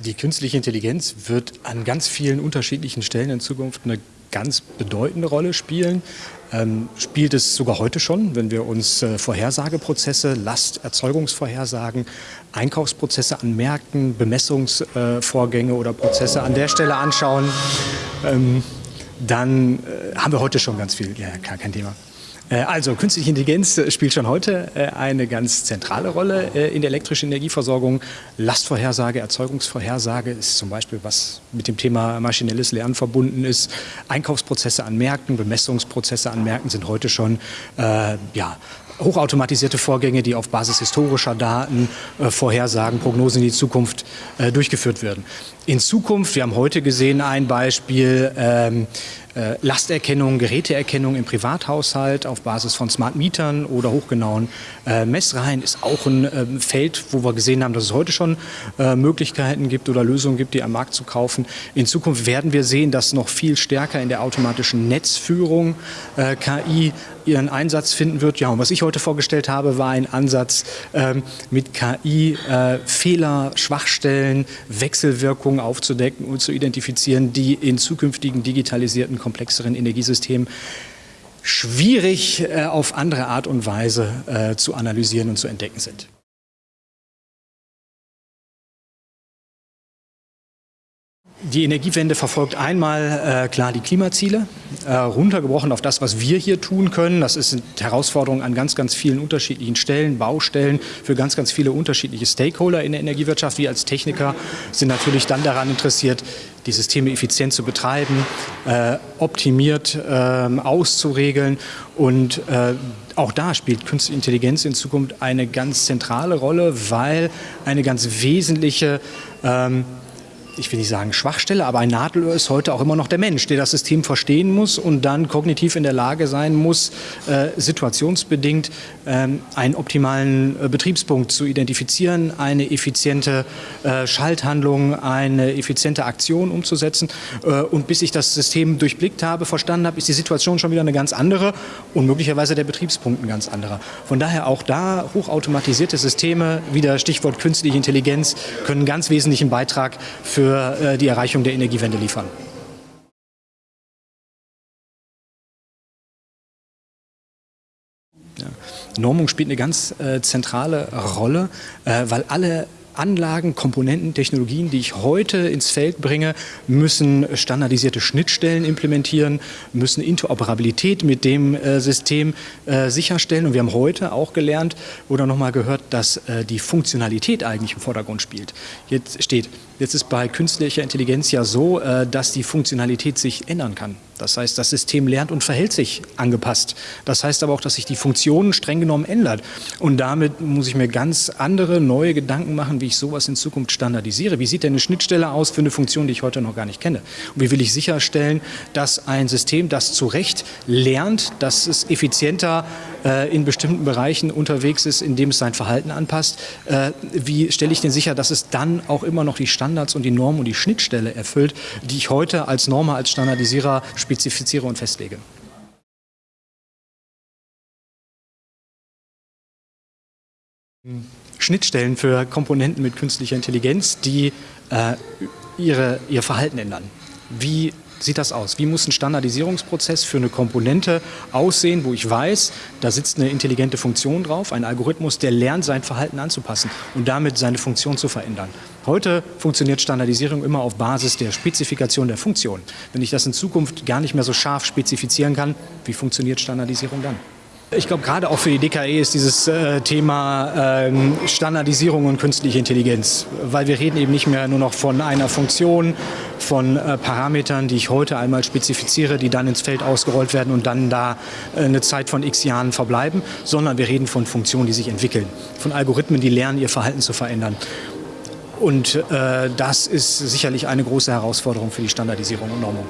Die künstliche Intelligenz wird an ganz vielen unterschiedlichen Stellen in Zukunft eine ganz bedeutende Rolle spielen. Ähm, spielt es sogar heute schon, wenn wir uns äh, Vorhersageprozesse, Lasterzeugungsvorhersagen, Einkaufsprozesse an Märkten, Bemessungsvorgänge äh, oder Prozesse an der Stelle anschauen, ähm, dann äh, haben wir heute schon ganz viel. Ja, klar, kein Thema. Äh, also künstliche Intelligenz äh, spielt schon heute äh, eine ganz zentrale Rolle in der elektrischen Energieversorgung. Lastvorhersage, Erzeugungsvorhersage ist zum Beispiel, was mit dem Thema maschinelles Lernen verbunden ist. Einkaufsprozesse an Märkten, Bemessungsprozesse an Märkten sind heute schon äh, ja, hochautomatisierte Vorgänge, die auf Basis historischer Daten äh, Vorhersagen, Prognosen in die Zukunft äh, durchgeführt werden. In Zukunft, wir haben heute gesehen ein Beispiel, ähm, äh, Lasterkennung, Geräteerkennung im Privathaushalt auf Basis von Smart Mietern oder hochgenauen äh, Messreihen ist auch ein äh, Feld, wo wir gesehen haben, dass es heute schon äh, Möglichkeiten gibt oder Lösungen gibt, die am Markt zu kaufen. In Zukunft werden wir sehen, dass noch viel stärker in der automatischen Netzführung äh, KI ihren Einsatz finden wird. Ja, und was ich heute vorgestellt habe, war ein Ansatz ähm, mit KI äh, Fehler, Schwachstellen, Wechselwirkungen aufzudecken und zu identifizieren, die in zukünftigen digitalisierten komplexeren Energiesystemen schwierig äh, auf andere Art und Weise äh, zu analysieren und zu entdecken sind. Die Energiewende verfolgt einmal äh, klar die Klimaziele, äh, runtergebrochen auf das, was wir hier tun können. Das ist eine Herausforderung an ganz, ganz vielen unterschiedlichen Stellen, Baustellen für ganz, ganz viele unterschiedliche Stakeholder in der Energiewirtschaft. Wir als Techniker sind natürlich dann daran interessiert, die Systeme effizient zu betreiben, äh, optimiert äh, auszuregeln und äh, auch da spielt Künstliche Intelligenz in Zukunft eine ganz zentrale Rolle, weil eine ganz wesentliche ähm, ich will nicht sagen Schwachstelle, aber ein Nadelöhr ist heute auch immer noch der Mensch, der das System verstehen muss und dann kognitiv in der Lage sein muss, äh, situationsbedingt ähm, einen optimalen äh, Betriebspunkt zu identifizieren, eine effiziente äh, Schalthandlung, eine effiziente Aktion umzusetzen. Äh, und bis ich das System durchblickt habe, verstanden habe, ist die Situation schon wieder eine ganz andere und möglicherweise der Betriebspunkt ein ganz anderer. Von daher auch da hochautomatisierte Systeme, wieder Stichwort künstliche Intelligenz, können einen ganz wesentlichen Beitrag für für äh, die Erreichung der Energiewende liefern. Normung spielt eine ganz äh, zentrale Rolle, äh, weil alle Anlagen, Komponenten, Technologien, die ich heute ins Feld bringe, müssen standardisierte Schnittstellen implementieren, müssen Interoperabilität mit dem äh, System äh, sicherstellen. Und wir haben heute auch gelernt oder nochmal gehört, dass äh, die Funktionalität eigentlich im Vordergrund spielt. Jetzt steht, jetzt ist bei künstlicher Intelligenz ja so, äh, dass die Funktionalität sich ändern kann. Das heißt, das System lernt und verhält sich angepasst. Das heißt aber auch, dass sich die Funktion streng genommen ändert. Und damit muss ich mir ganz andere, neue Gedanken machen, wie ich sowas in Zukunft standardisiere. Wie sieht denn eine Schnittstelle aus für eine Funktion, die ich heute noch gar nicht kenne? Und wie will ich sicherstellen, dass ein System, das zu Recht lernt, dass es effizienter äh, in bestimmten Bereichen unterwegs ist, indem es sein Verhalten anpasst, äh, wie stelle ich denn sicher, dass es dann auch immer noch die Standards und die Normen und die Schnittstelle erfüllt, die ich heute als Norma, als Standardisierer spezifiziere und festlege. Schnittstellen für Komponenten mit künstlicher Intelligenz, die äh, ihre, ihr Verhalten ändern. Wie sieht das aus? Wie muss ein Standardisierungsprozess für eine Komponente aussehen, wo ich weiß, da sitzt eine intelligente Funktion drauf, ein Algorithmus, der lernt, sein Verhalten anzupassen und damit seine Funktion zu verändern. Heute funktioniert Standardisierung immer auf Basis der Spezifikation der Funktion. Wenn ich das in Zukunft gar nicht mehr so scharf spezifizieren kann, wie funktioniert Standardisierung dann? Ich glaube, gerade auch für die DKE ist dieses äh, Thema äh, Standardisierung und künstliche Intelligenz, weil wir reden eben nicht mehr nur noch von einer Funktion, von äh, Parametern, die ich heute einmal spezifiziere, die dann ins Feld ausgerollt werden und dann da äh, eine Zeit von x Jahren verbleiben, sondern wir reden von Funktionen, die sich entwickeln, von Algorithmen, die lernen, ihr Verhalten zu verändern. Und äh, das ist sicherlich eine große Herausforderung für die Standardisierung und Normung.